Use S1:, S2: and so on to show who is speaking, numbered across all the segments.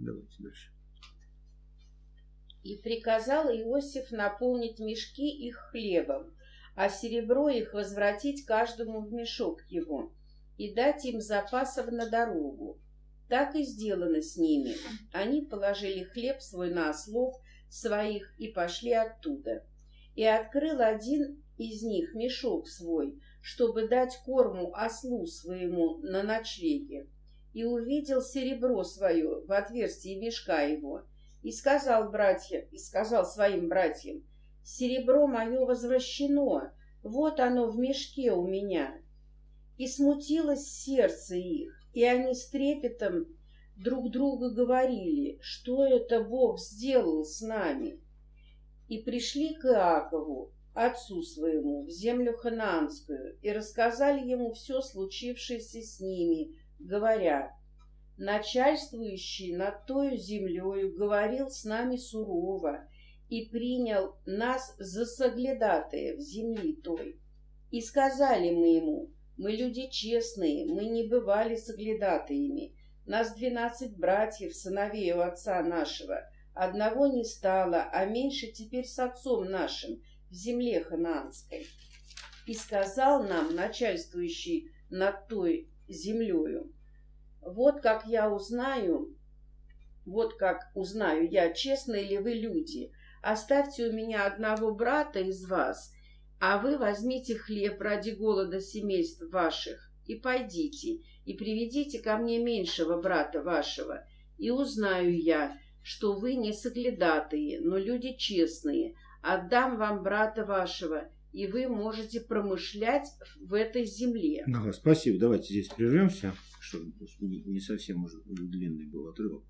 S1: Давайте дальше.
S2: И приказал Иосиф наполнить мешки их хлебом, а серебро их возвратить каждому в мешок его и дать им запасов на дорогу. Так и сделано с ними. Они положили хлеб свой на ослов своих и пошли оттуда. И открыл один из них мешок свой, чтобы дать корму ослу своему на ночлеге. И увидел серебро свое в отверстии мешка его, и сказал братья, и сказал своим братьям, «Серебро мое возвращено, вот оно в мешке у меня». И смутилось сердце их, и они с трепетом друг другу говорили, что это Бог сделал с нами. И пришли к Иакову, отцу своему, в землю ханаанскую, и рассказали ему все случившееся с ними, говоря, начальствующий над той землею говорил с нами сурово и принял нас за соглядатаев земли той. И сказали мы ему, мы люди честные, мы не бывали соглядатаями, нас двенадцать братьев, сыновей у отца нашего, одного не стало, а меньше теперь с отцом нашим в земле ханаанской. И сказал нам начальствующий над той землею, вот как я узнаю, вот как узнаю я, честные ли вы люди. Оставьте у меня одного брата из вас, а вы возьмите хлеб ради голода семейств ваших и пойдите, и приведите ко мне меньшего брата вашего, и узнаю я, что вы не соглядатые, но люди честные. Отдам вам брата вашего, и вы можете промышлять в этой земле.
S1: Ага, спасибо. Давайте здесь прервемся чтобы не совсем уже длинный был отрывок.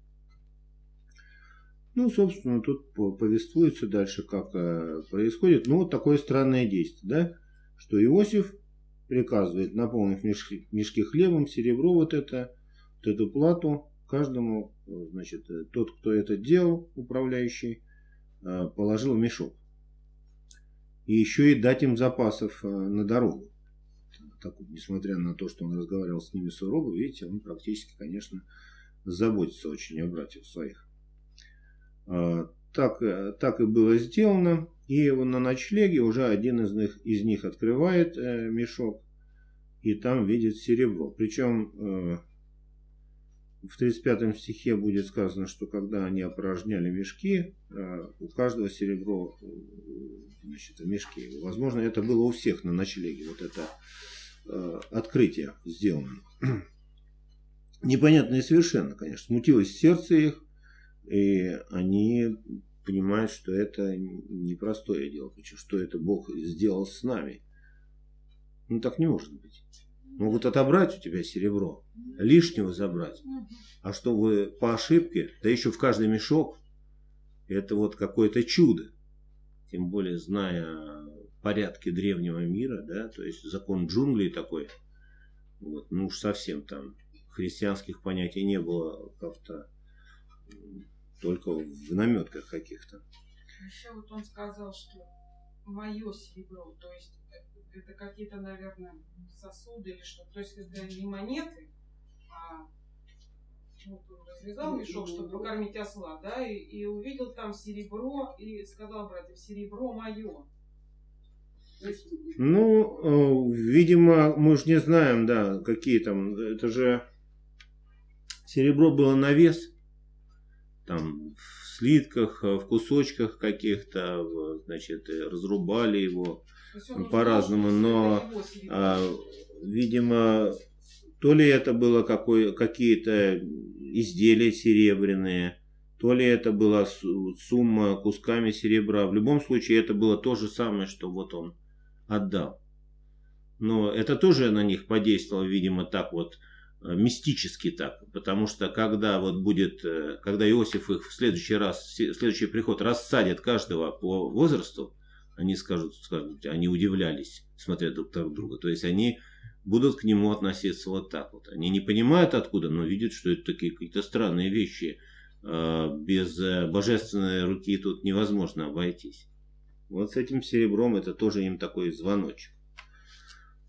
S1: Ну, собственно, тут повествуется дальше, как э, происходит. Ну, вот такое странное действие, да, что Иосиф приказывает наполнив мешки, мешки хлебом, серебро вот это, вот эту плату каждому, значит, э, тот, кто это делал, управляющий, э, положил в мешок. И еще и дать им запасов на дорогу так, несмотря на то, что он разговаривал с ними сурово, видите, он практически, конечно, заботится очень о братьях своих. А, так, э, так и было сделано. И на ночлеге уже один из них, из них открывает э, мешок и там видит серебро. Причем э, в 35 стихе будет сказано, что когда они опорожняли мешки, э, у каждого серебро э, значит, в мешке. Возможно, это было у всех на ночлеге. Вот это Э, открытие сделано. Непонятное совершенно, конечно. Смутилось сердце их, и они понимают, что это непростое дело, что это Бог сделал с нами. Ну так не может быть. Могут отобрать у тебя серебро, лишнего забрать. А чтобы по ошибке, да еще в каждый мешок, это вот какое-то чудо. Тем более, зная порядке древнего мира, да, то есть закон джунглей такой, вот, ну уж совсем там христианских понятий не было как-то только в наметках каких-то.
S3: Еще вот он сказал, что мое серебро, то есть это какие-то, наверное, сосуды или что, то есть это не монеты, а вот он развязал мешок, чтобы покормить осла, да, и, и увидел там серебро и сказал братьям, серебро мое.
S1: Ну, э, видимо, мы же не знаем, да, какие там, это же серебро было на вес, там в слитках, в кусочках каких-то, значит, разрубали его по-разному, но, а, видимо, то ли это было какие-то изделия серебряные, то ли это была сумма кусками серебра. В любом случае это было то же самое, что вот он отдал. Но это тоже на них подействовало, видимо, так вот э, мистически так, потому что когда вот будет, э, когда Иосиф их в следующий раз, в следующий приход рассадит каждого по возрасту, они скажут, скажут, они удивлялись, смотря друг на друга. То есть они будут к нему относиться вот так вот. Они не понимают откуда, но видят, что это такие какие-то странные вещи. Э, без божественной руки тут невозможно обойтись. Вот с этим серебром это тоже им такой звоночек.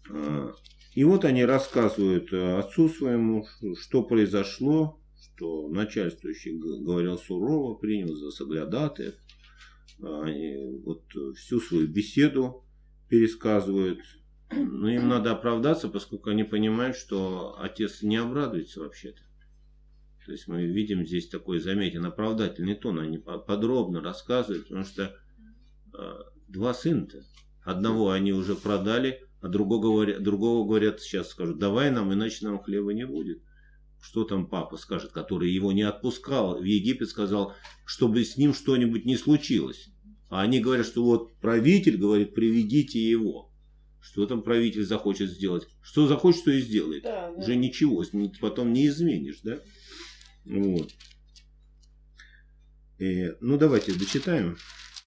S1: А, и вот они рассказывают э, отцу своему, что произошло, что начальствующий говорил сурово, принял за соглядатаев. Они вот всю свою беседу пересказывают. Но им надо оправдаться, поскольку они понимают, что отец не обрадуется вообще-то. То есть мы видим здесь такой заметен оправдательный тон. Они по- подробно рассказывают, потому что э, два сына-то. Одного они уже продали, а другого говорят, другого говорят, сейчас скажут, давай нам, иначе нам хлеба не будет. Что там папа скажет, который его не отпускал в Египет, сказал, чтобы с ним что-нибудь не случилось. А они говорят, что вот правитель говорит, приведите его. Что там правитель захочет сделать? Что захочет, то и сделает.
S2: Да, да.
S1: Уже ничего, потом не изменишь, да? Вот. Э, ну, давайте дочитаем.